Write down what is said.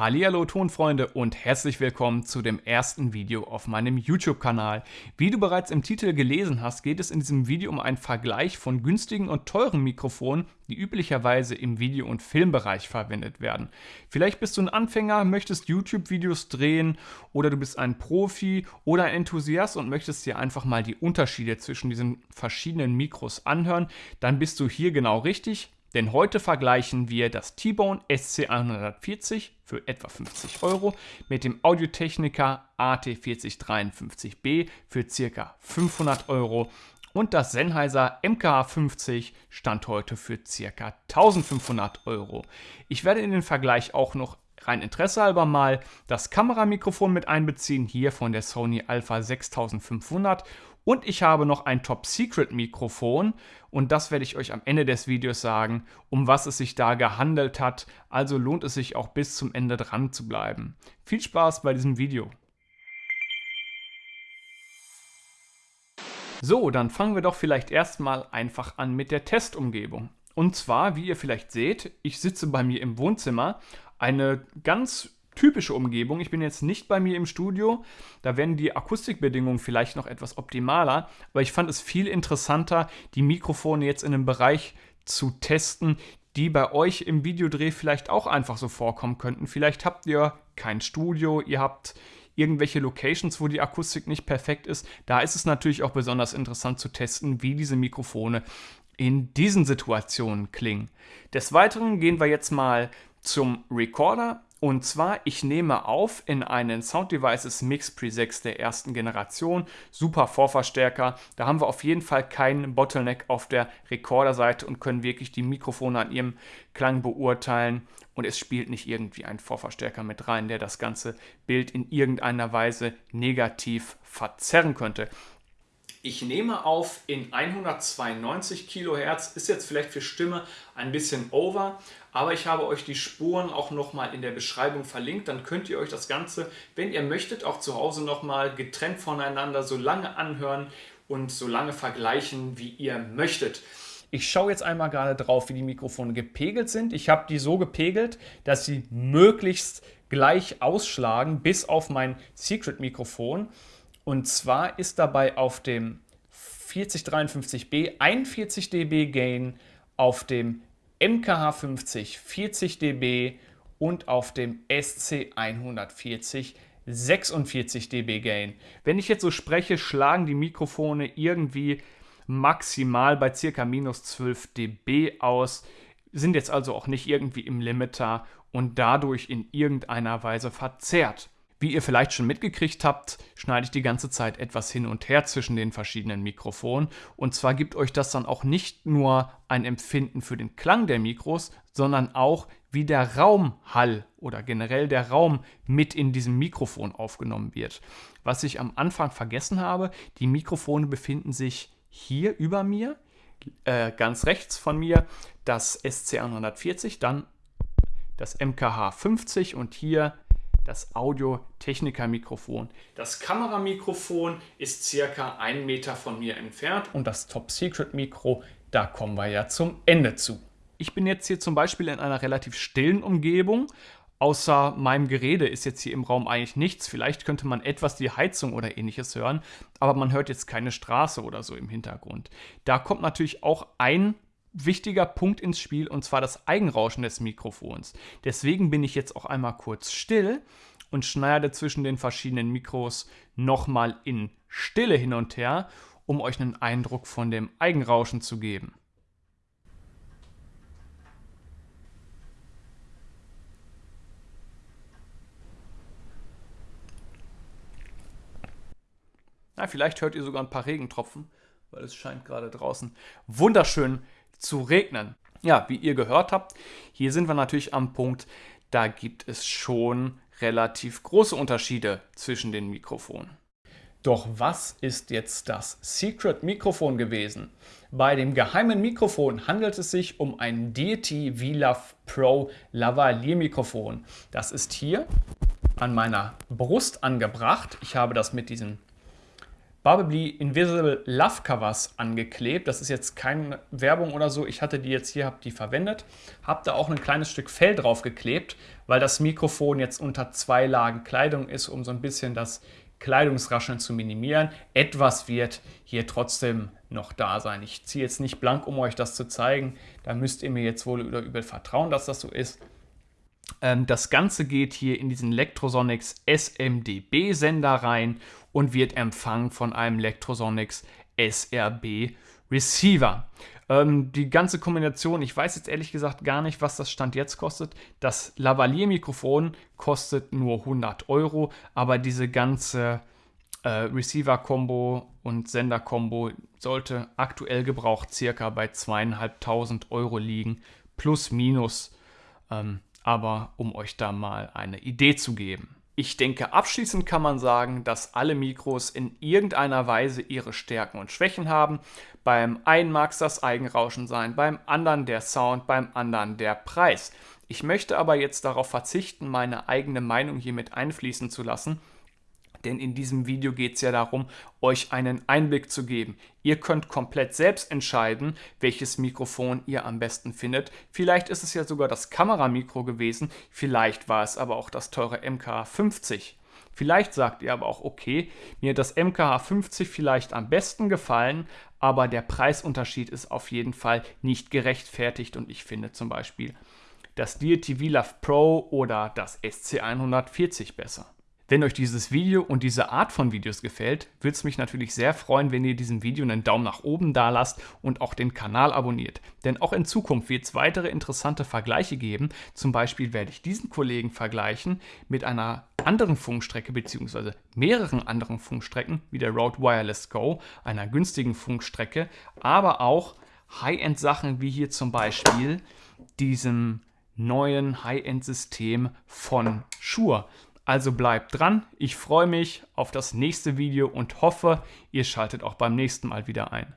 Hallihallo Tonfreunde und herzlich willkommen zu dem ersten Video auf meinem YouTube-Kanal. Wie du bereits im Titel gelesen hast, geht es in diesem Video um einen Vergleich von günstigen und teuren Mikrofonen, die üblicherweise im Video- und Filmbereich verwendet werden. Vielleicht bist du ein Anfänger, möchtest YouTube-Videos drehen oder du bist ein Profi oder ein Enthusiast und möchtest dir einfach mal die Unterschiede zwischen diesen verschiedenen Mikros anhören, dann bist du hier genau richtig. Denn heute vergleichen wir das T-Bone SC140 für etwa 50 Euro mit dem Audio-Technica AT4053B für ca. 500 Euro und das Sennheiser MKH50 stand heute für ca. 1500 Euro. Ich werde in den Vergleich auch noch rein interessehalber mal das Kameramikrofon mit einbeziehen, hier von der Sony Alpha 6500 und ich habe noch ein Top-Secret-Mikrofon und das werde ich euch am Ende des Videos sagen, um was es sich da gehandelt hat. Also lohnt es sich auch bis zum Ende dran zu bleiben. Viel Spaß bei diesem Video. So, dann fangen wir doch vielleicht erstmal einfach an mit der Testumgebung. Und zwar, wie ihr vielleicht seht, ich sitze bei mir im Wohnzimmer, eine ganz typische Umgebung. Ich bin jetzt nicht bei mir im Studio, da werden die Akustikbedingungen vielleicht noch etwas optimaler, aber ich fand es viel interessanter, die Mikrofone jetzt in einem Bereich zu testen, die bei euch im Videodreh vielleicht auch einfach so vorkommen könnten. Vielleicht habt ihr kein Studio, ihr habt irgendwelche Locations, wo die Akustik nicht perfekt ist. Da ist es natürlich auch besonders interessant zu testen, wie diese Mikrofone in diesen Situationen klingen. Des Weiteren gehen wir jetzt mal zum Recorder. Und zwar, ich nehme auf in einen Sound Devices Mix Pre 6 der ersten Generation. Super Vorverstärker. Da haben wir auf jeden Fall keinen Bottleneck auf der Recorder-Seite und können wirklich die Mikrofone an ihrem Klang beurteilen. Und es spielt nicht irgendwie ein Vorverstärker mit rein, der das ganze Bild in irgendeiner Weise negativ verzerren könnte. Ich nehme auf in 192 Kilohertz, ist jetzt vielleicht für Stimme ein bisschen over, aber ich habe euch die Spuren auch nochmal in der Beschreibung verlinkt, dann könnt ihr euch das Ganze, wenn ihr möchtet, auch zu Hause nochmal getrennt voneinander so lange anhören und so lange vergleichen, wie ihr möchtet. Ich schaue jetzt einmal gerade drauf, wie die Mikrofone gepegelt sind. Ich habe die so gepegelt, dass sie möglichst gleich ausschlagen, bis auf mein Secret-Mikrofon. Und zwar ist dabei auf dem 4053B 41 dB Gain, auf dem MKH50 40 dB und auf dem SC140 46 dB Gain. Wenn ich jetzt so spreche, schlagen die Mikrofone irgendwie maximal bei ca. minus 12 dB aus, sind jetzt also auch nicht irgendwie im Limiter und dadurch in irgendeiner Weise verzerrt. Wie ihr vielleicht schon mitgekriegt habt, schneide ich die ganze Zeit etwas hin und her zwischen den verschiedenen Mikrofonen. Und zwar gibt euch das dann auch nicht nur ein Empfinden für den Klang der Mikros, sondern auch, wie der Raumhall oder generell der Raum mit in diesem Mikrofon aufgenommen wird. Was ich am Anfang vergessen habe, die Mikrofone befinden sich hier über mir, äh, ganz rechts von mir das SC140, dann das MKH 50 und hier das Audio-Techniker-Mikrofon. Das Kameramikrofon ist circa einen Meter von mir entfernt und das Top-Secret-Mikro, da kommen wir ja zum Ende zu. Ich bin jetzt hier zum Beispiel in einer relativ stillen Umgebung. Außer meinem Gerede ist jetzt hier im Raum eigentlich nichts. Vielleicht könnte man etwas die Heizung oder ähnliches hören, aber man hört jetzt keine Straße oder so im Hintergrund. Da kommt natürlich auch ein wichtiger Punkt ins Spiel und zwar das Eigenrauschen des Mikrofons. Deswegen bin ich jetzt auch einmal kurz still und schneide zwischen den verschiedenen Mikros nochmal in Stille hin und her, um euch einen Eindruck von dem Eigenrauschen zu geben. Na, vielleicht hört ihr sogar ein paar Regentropfen, weil es scheint gerade draußen wunderschön zu regnen. Ja, wie ihr gehört habt, hier sind wir natürlich am Punkt, da gibt es schon relativ große Unterschiede zwischen den Mikrofonen. Doch was ist jetzt das Secret Mikrofon gewesen? Bei dem geheimen Mikrofon handelt es sich um ein Deity VLAV Pro Lavalier Mikrofon. Das ist hier an meiner Brust angebracht. Ich habe das mit diesen Barbably Invisible Love Covers angeklebt. Das ist jetzt keine Werbung oder so. Ich hatte die jetzt hier, habe die verwendet. Habe da auch ein kleines Stück Fell drauf geklebt, weil das Mikrofon jetzt unter zwei Lagen Kleidung ist, um so ein bisschen das Kleidungsrascheln zu minimieren. Etwas wird hier trotzdem noch da sein. Ich ziehe jetzt nicht blank, um euch das zu zeigen. Da müsst ihr mir jetzt wohl oder übel vertrauen, dass das so ist. Ähm, das Ganze geht hier in diesen Lectrosonics SMDB-Sender rein und wird empfangen von einem Lectrosonics SRB Receiver. Ähm, die ganze Kombination, ich weiß jetzt ehrlich gesagt gar nicht, was das Stand jetzt kostet. Das Lavalier-Mikrofon kostet nur 100 Euro, aber diese ganze äh, Receiver-Kombo und Sender-Kombo sollte aktuell gebraucht circa bei zweieinhalbtausend Euro liegen, plus minus. Ähm, aber um euch da mal eine Idee zu geben. Ich denke, abschließend kann man sagen, dass alle Mikros in irgendeiner Weise ihre Stärken und Schwächen haben. Beim einen mag es das Eigenrauschen sein, beim anderen der Sound, beim anderen der Preis. Ich möchte aber jetzt darauf verzichten, meine eigene Meinung hier mit einfließen zu lassen denn in diesem Video geht es ja darum, euch einen Einblick zu geben. Ihr könnt komplett selbst entscheiden, welches Mikrofon ihr am besten findet. Vielleicht ist es ja sogar das Kameramikro gewesen, vielleicht war es aber auch das teure MKH50. Vielleicht sagt ihr aber auch, okay, mir hat das MKH50 vielleicht am besten gefallen, aber der Preisunterschied ist auf jeden Fall nicht gerechtfertigt und ich finde zum Beispiel das DTV Love Pro oder das SC140 besser. Wenn euch dieses Video und diese Art von Videos gefällt, würde es mich natürlich sehr freuen, wenn ihr diesem Video einen Daumen nach oben da lasst und auch den Kanal abonniert. Denn auch in Zukunft wird es weitere interessante Vergleiche geben. Zum Beispiel werde ich diesen Kollegen vergleichen mit einer anderen Funkstrecke bzw. mehreren anderen Funkstrecken wie der Rode Wireless Go, einer günstigen Funkstrecke, aber auch High-End-Sachen wie hier zum Beispiel diesem neuen High-End-System von Shure. Also bleibt dran, ich freue mich auf das nächste Video und hoffe, ihr schaltet auch beim nächsten Mal wieder ein.